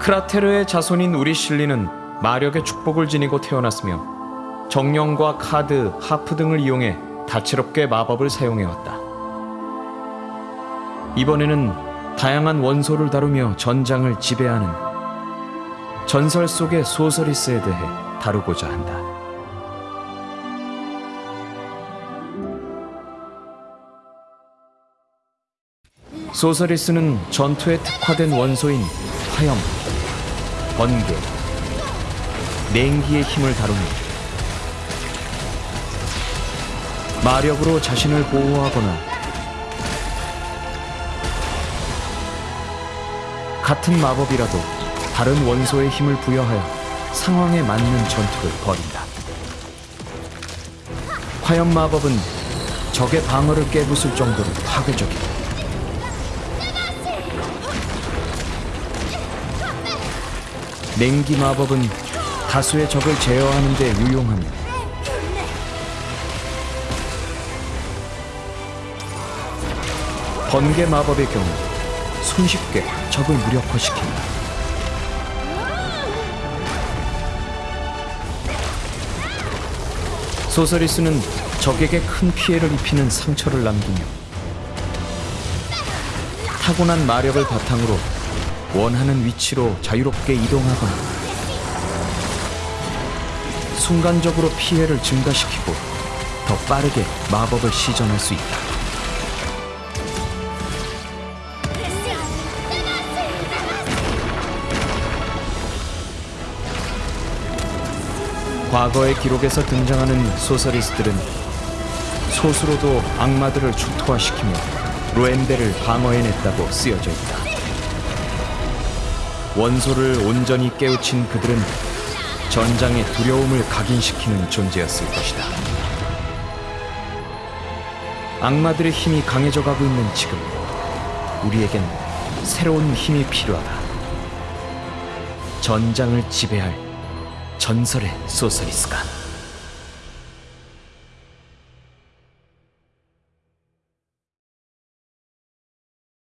크라테르의 자손인 우리 실리는 마력의 축복을 지니고 태어났으며 정령과 카드, 하프 등을 이용해 다채롭게 마법을 사용해왔다. 이번에는 다양한 원소를 다루며 전장을 지배하는 전설 속의 소서리스에 대해 다루고자 한다. 소서리스는 전투에 특화된 원소인 화염, 번개, 냉기의 힘을 다루며 마력으로 자신을 보호하거나 같은 마법이라도 다른 원소의 힘을 부여하여 상황에 맞는 전투를 벌인다. 화염 마법은 적의 방어를 깨부술 정도로 파괴적이다. 냉기 마법은 다수의 적을 제어하는 데 유용하며 번개 마법의 경우 손쉽게 적을 무력화시킨다. 소서리스는 적에게 큰 피해를 입히는 상처를 남기며 타고난 마력을 바탕으로 원하는 위치로 자유롭게 이동하거나 순간적으로 피해를 증가시키고 더 빠르게 마법을 시전할 수 있다. 과거의 기록에서 등장하는 소서리스트들은 소수로도 악마들을 축토화시키며 로엔델을 방어해냈다고 쓰여져 있다. 원소를 온전히 깨우친 그들은 전장의 두려움을 각인시키는 존재였을 것이다. 악마들의 힘이 강해져 가고 있는 지금, 우리에겐 새로운 힘이 필요하다. 전장을 지배할 전설의 소서리스가.